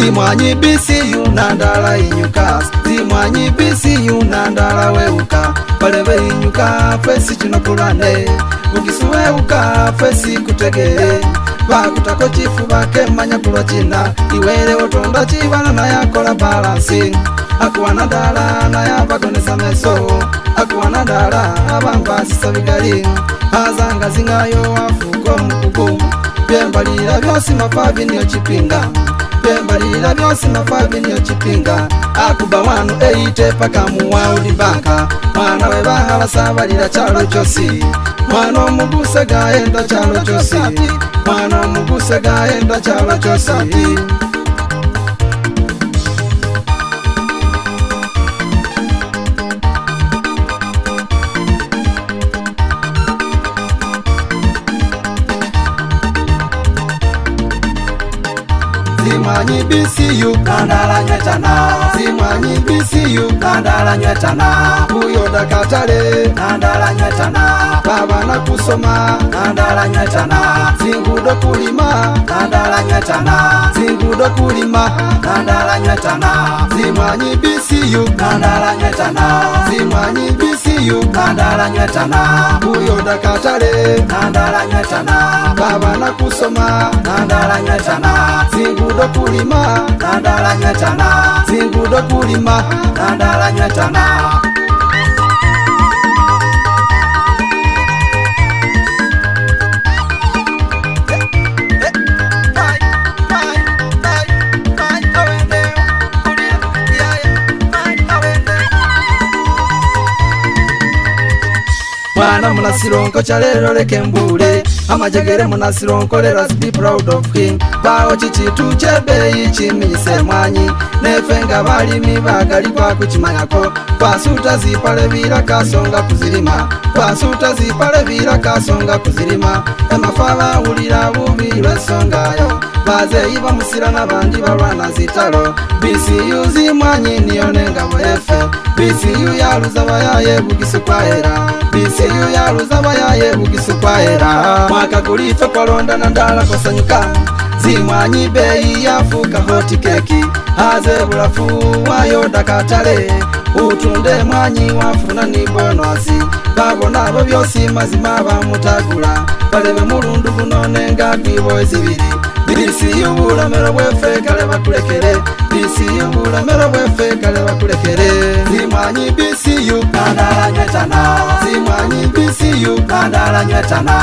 zimwanyi bisi yunandala inyuka zimwanyi bisi yunandala weuka palebe inyuka fesi chinokulane ukisu weuka fesi kutegele bakutako chifu bake manya kulwa china iwele otonda chibala nayakola balansi akuwanandala nayabagonesa meso akuwanandala abamba sisa bigali azangazingayo afuko mkuku byembalira byosi mapa biniyo chipinga pembalila vyonse mafamilia chipinga akuba wanu eyite pakamu wa ulibanka mwana we bahala sabalila chalo chosi mwana omugusa gaenda chalo chosi mwana omugusa gaenda chalo chosi zimanyi bisi yukandala nyetana zimanyi bisi yukandala nyetana kuyoda katale nandala nyetana pavana kusoma nandala nyetana zingudo kulima nandala nyetana zingudo kulima nandala nyetana zimanyi bisi yukandala nyetana zimanyi bisi uyu nandalanyatana uyo ndakatale nandalanyatana kavana kusoma nandalanyatana zingudo kulima nandalanyatana zingudo kulima nandalanyatana munasironko kyaleroleke mbuule amajegere munasironkoleras be proud of him bawo kikitu kyebeeyi kimiisa emwanyi nefe nga balimi baagali kwakukimanyako kwasuuta zipale biira kasonga kuzirima kwasuuta zipale biira kasonga kuzirima emafa bawulira bubi lwensonga yo bazeyi bamusira n'abandi barwana zitaro bcu zimwanyi niyo nengabo efe bcu yaruza bayaye bugisukwahera bcu yaruza bayaye bugisukwahera mwaka gulito kwalondana ndala kosanyuka zimwanyi beyi yafuka hoti keki haze bulafu wayo dakatale utunde mwanyi wafuna ni bonasi babona bo byosi mazima bamutagula balebe mulundu guno nenga gwibo ezibiri Zimanyi bisi yu kandala nyetana Zimanyi bisi yu kandala nyetana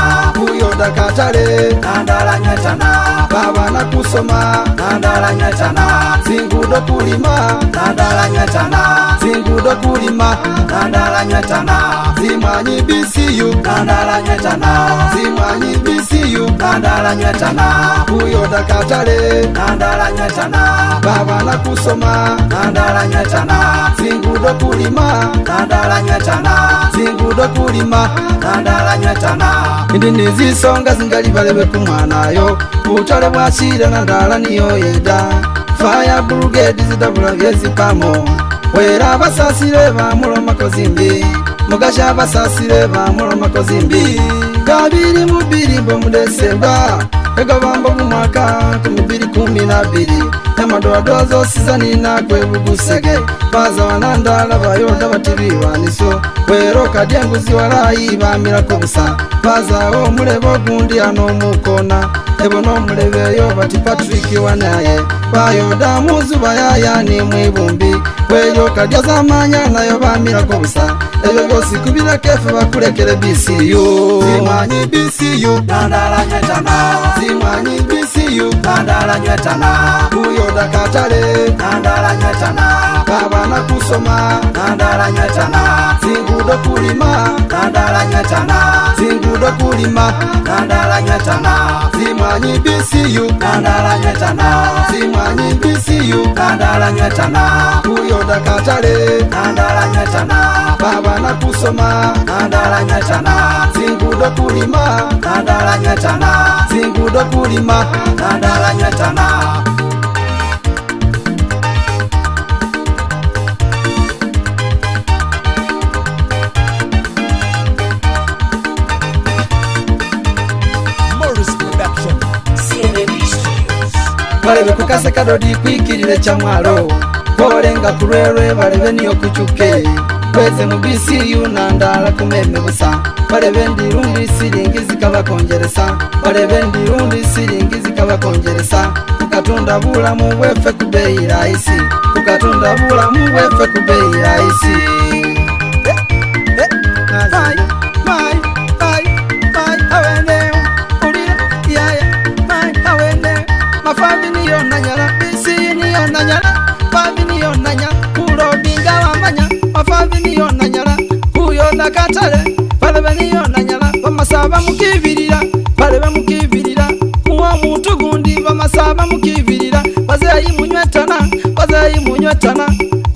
Uyo dakatare kandala nyetana Bawa na kusoma kandala nyetana Zingudo kulima kandala nyetana Zingudo kulima kandala nyetana Zimanyi bisi yu kandala nyetana Zimanyi bisi nandalanyetana kuyota katale nandalanyetana pavana kusoma nandalanyetana singudo kulima nandalanyetana singudo kulima nandalanyetana indi nizisonga zingalivaleve kumwanayo utale bwasile nandala niyo yeda faya bulugedi zidavula vyezipamo wera basasile vamulomakozimbi mugasha basasile vamulomakozimbi kabiri mubiri bomudesembwa egabamba mumwaka kumubiri kumi nabiri nyamadoadoazo sizani nagwe bugusege bazawana ndala bayonda batibiwanisyo wero kadyenguzi walayi bamirako busa bazawo omulebe ogundi anomukona ebo nomulebe eyo bati patrick wanaye bayoda muzuba yayani mwibumbi weyo kadya zamanya nayo bamirako busa ebyo byosi kubirako efe bakulekere bcu zimanyi bcu dandalanyetana zimanyi bcu uyu nandalanywetana uyo ndakatale nandalanywetana kavana kusoma nandalanywetana zingudo kulima nandalanywetana zingudo kulima nandalanywetana zimwanyi bisiyu nandalanywetana zimwanyi bisiyu nandalanywetana uyo ndakatale nandalanywetana kavana kusoma nandalanywetana zingudo kulima nandalanywetana kudo kulima nandala nyetana balebe kukase kadodi kwikilile kyamwalo kolenga kulwelwe balebe niyo kucuke kweze mu bisi yunandara kumeme busa barebe ndirundi siringi zikabakongeresa barebe ndirundi siringi zikabakongeresa kukatunda bulamu bwefe ku bei rahisi tukatunda bulamu bwefe ku bei rahisi bamukivirira bale bamukivirira uwo muntu gundi bamasaha bamukivirira bazeyimunywetana bazeyimunywetana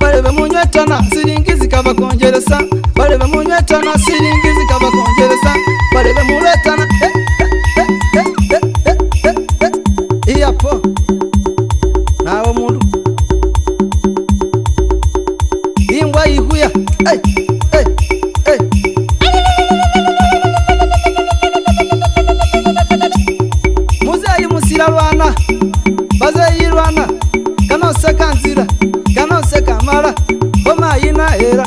barebe munywetana siringi zikabakongeresa barebe munywetana siringi zikabakongeresa barebe munywetana kantira kano se kamara boma ina era